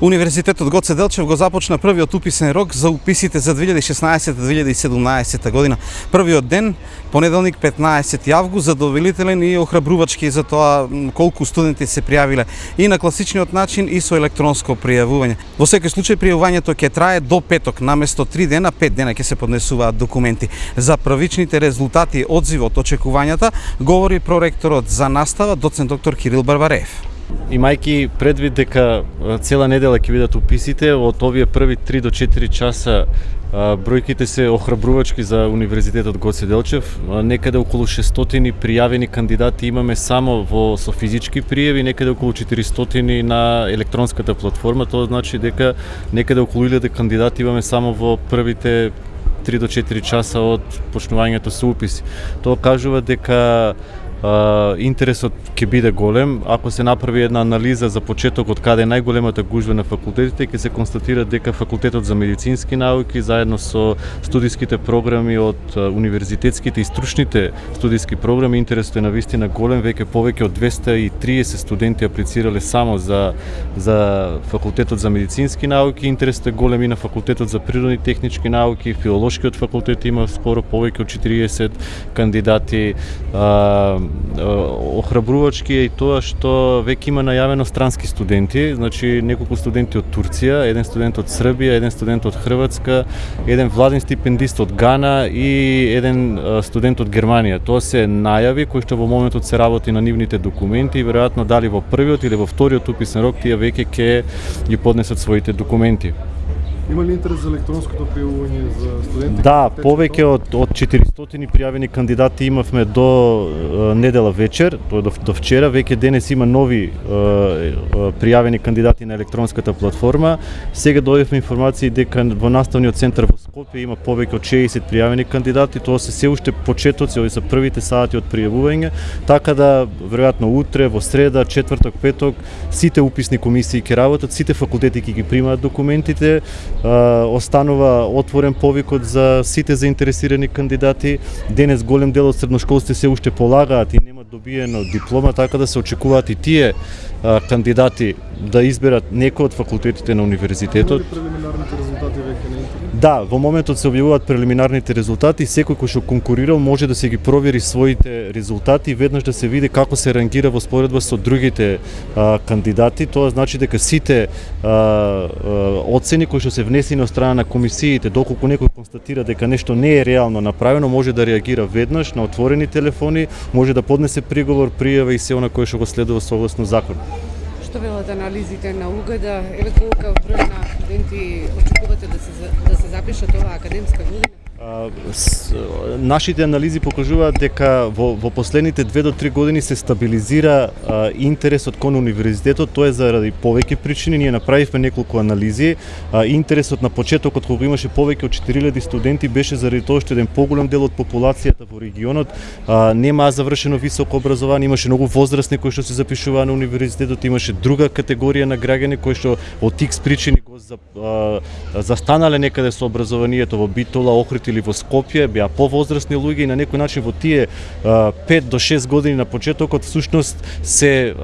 Универзитетот Гоце Делчев го започна првиот уписен рок за уписите за 2016-2017 година. Првиот ден, понеделник 15 август, задоволителен и охрабрувачки за тоа колку студенти се пријавиле и на класичниот начин и со електронско пријавување. Во секој случај пријавувањето ќе трае до петок, наместо 3 дена, 5 дена ќе се поднесуваат документи. За првичните резултати, одзивот, очекувањата, говори проректорот за настава, доцент доктор Кирил Барбареев. Имајќи предвид дека цела недела ќе бидат уписите, од овие први 3 до 4 часа бројките се охрабрувачки за Универзитетот Гоце Делчев. Некаде околу 600 пријавени кандидати имаме само во со физички пријави, некаде околу 400 на електронската платформа. Тоа значи дека некаде околу 1000 кандидати имаме само во првите 3 до 4 часа од почнувањето со уписи. Тоа кажува дека интересот ќе биде голем. Ако се направи една анализа за почетокот каде е најголемата гужва на факултетите, ќе се констатира дека факултетот за медицински науки заедно со студиските програми од универзитетските и стручните студиски програми интересот е на вистина голем, веќе повеќе од 230 студенти аплицирале само за за факултетот за медицински науки, интересот е голем и на факултетот за природни технички науки, филолошкиот факултет има скоро повеќе од 40 кандидати. А, охрабрувачки е и тоа што веќе има најавено странски студенти, значи неколку студенти од Турција, еден студент од Србија, еден студент од Хрватска, еден владен стипендист од Гана и еден студент од Германија. Тоа се најави кои што во моментот се работи на нивните документи и веројатно дали во првиот или во вториот уписен рок тие веќе ќе ги поднесат своите документи. Има ли интерес за електронското пријавување за студентите? Да, повеќе од од 400 пријавени кандидати имавме до е, недела вечер, тоа до, до вчера, веќе денес има нови е, е, пријавени кандидати на електронската платформа. Сега дојдовме информации дека во наставниот центар во Скопје има повеќе од 60 пријавени кандидати, тоа се се уште почетоци, овие се првите сати од пријавување, така да веројатно утре, во среда, четврток, петок, сите уписни комисии ќе работат, сите факултети ќе ги примаат документите, останува отворен повикот за сите заинтересирани кандидати. Денес голем дел од средношколците се уште полагаат и немаат добиено диплома, така да се очекуваат и тие кандидати да изберат некој од факултетите на универзитетот. прелиминарните резултати веќе на? Да, во моментот се објавуваат прелиминарните резултати, секој кој што конкурирал може да се ги провери своите резултати веднаш да се види како се рангира во споредба со другите а, кандидати. Тоа значи дека сите а, а, оцени кои што се внесени од страна на комисиите, доколку некој констатира дека нешто не е реално направено, може да реагира веднаш на отворени телефони, може да поднесе приговор, пријава и се она кое што го следува согласно закон. Што велат анализите на угада? еве колку број на студенти очекувате да се да се запишат оваа академска година? Нашите анализи покажуваат дека во, во последните две до три години се стабилизира а, интересот кон универзитетот, тоа е заради повеќе причини, ние направивме неколку анализи. А, интересот на почетокот кога имаше повеќе од 4000 студенти беше заради тоа што еден поголем дел од популацијата во регионот а, нема завршено високо образование, имаше многу возрастни кои што се запишуваа на универзитетот, имаше друга категорија на граѓани кои што од тикс причини го за, а, застанале некаде со образованието во Битола, Охрид или во Скопје, беа повозрастни луѓе и на некој начин во тие 5 до 6 години на почетокот всушност се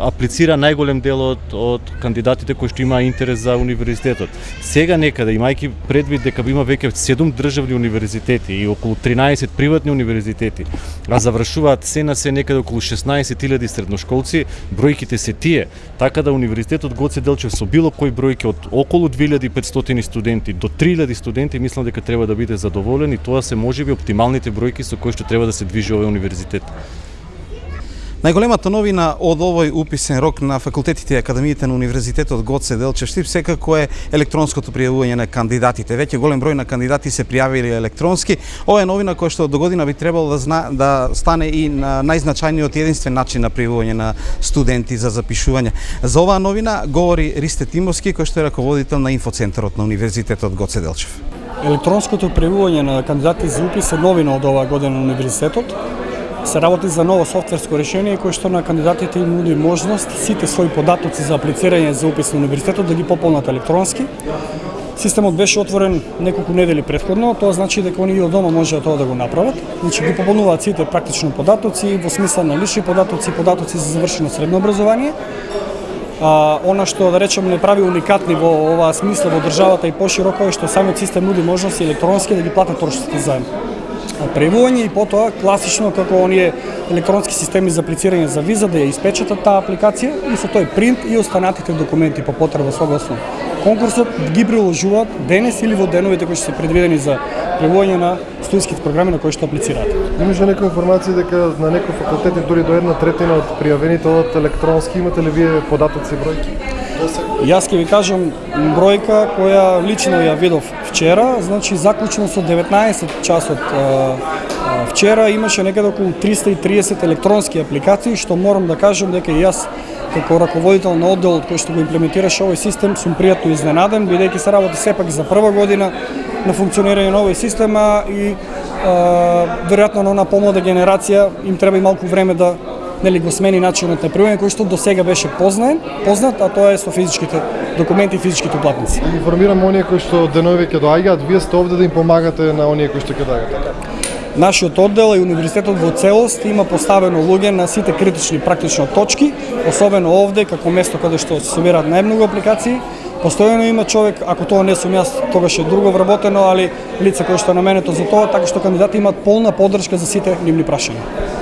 аплицира најголем дел од, од кандидатите кои што има интерес за универзитетот. Сега некаде имајќи предвид дека има веќе 7 државни универзитети и околу 13 приватни универзитети, а завршуваат се на се некаде околу 16.000 средношколци, бројките се тие, така да универзитетот Гоце Делчев со било кој бројки од околу 2500 студенти до 3000 студенти мислам дека треба да Да биде задоволен и тоа се можеби оптималните бројки со кои што треба да се движи овој универзитет. Најголемата новина од овој уписен рок на факултетите и академиите на Универзитетот Гоце Делчев Штип секако е електронското пријавување на кандидатите. Веќе голем број на кандидати се пријавили електронски. Ова е новина која што до година би требало да, зна, да стане и на најзначајниот единствен начин на пријавување на студенти за запишување. За оваа новина говори Ристе Тимовски, кој што е раководител на инфоцентарот на Универзитетот Гоце Делчев. Електронското пријавување на кандидати за упис е новина од оваа година на универзитетот. Се работи за ново софтверско решение кое што на кандидатите им нуди можност сите своји податоци за аплицирање за упис на универзитетот да ги пополнат електронски. Системот беше отворен неколку недели предходно, тоа значи дека они и од дома можеат тоа да го направат. Значи ги пополнуваат сите практично податоци во смисла на лични податоци, податоци за завршено средно образование А, она што да речем не прави уникатни во оваа смисла во државата и пошироко е што самиот систем нуди можности електронски да ги платат трошоците заедно. Превојање и потоа класично како оние електронски системи за аплицирање за виза да ја испечатат таа апликација и со тој принт и останатите документи по потреба согласно конкурсот ги приложуваат денес или во деновите кои што се предвидени за превојање на студентските програми на кои што аплицираат. Имаше некои некоја информација дека на некој факултет дури до една третина од пријавените од електронски. Имате ли вие податоци бројки? Јас ќе ви кажам бројка која лично ја видов вчера, значи заклучно со 19 часот вчера имаше некаде околу 330 електронски апликации, што морам да кажам дека јас како раководител на одделот кој што го имплементираше овој систем сум пријатно изненаден бидејќи се работи сепак за прва година на функционирање на овој система и а, веројатно на она помлада генерација им треба и малку време да нели го смени начинот на пријување кој што до сега беше познаен, познат, а тоа е со физичките документи и физичките платници. Информирам оние кои што денови ќе доаѓаат, вие сте овде да им помагате на оние кои што ќе доаѓаат. Нашиот оддел и универзитетот во целост има поставено луѓе на сите критични практично точки, особено овде како место каде што се собираат најмногу апликации. Постојано има човек, ако тоа не сум јас, тогаш е друго вработено, али лице кои што е наменето за тоа, така што кандидати имаат полна поддршка за сите нивни прашања.